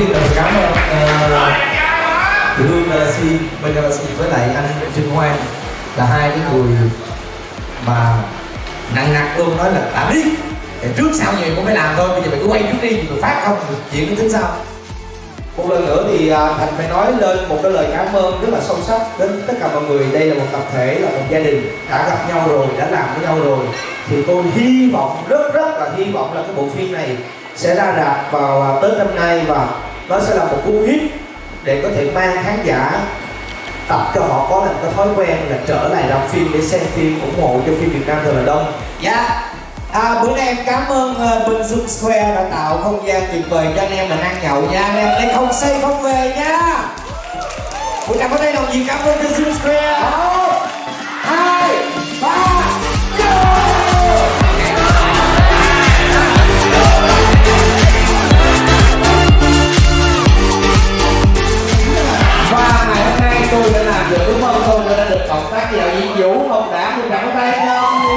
tiên là cảm ơn ờ, Thủy Hương ờ, Galaxy, bên Galaxy với lại anh Trương Hoan là hai cái người mà nặng nặc luôn nói là đã biết trước sau gì cũng phải làm thôi bây giờ mày cứ quay trước đi rồi phát không chuyện nó tính sau một lần nữa thì à, thành phải nói lên một cái lời cảm ơn rất là sâu sắc đến tất cả mọi người. Đây là một tập thể là một gia đình đã gặp nhau rồi đã làm với nhau rồi. Thì tôi hy vọng rất rất là hy vọng là cái bộ phim này sẽ ra rạp vào à, tết năm nay và nó sẽ là một cú hit để có thể mang khán giả tập cho họ có được cái thói quen là trở lại làm phim để xem phim ủng hộ cho phim Việt Nam thật là đông. Dạ. À, bữa nay em cảm ơn uh, Bình Xuân Square đã tạo không gian tuyệt vời cho anh em mình ăn nhậu nha. Anh em để không say không về nha. Buổi nào có đây đồng gì cảm ơn Bình Xuân Square. tác giả diễn Vũ không đã được đặt tay không?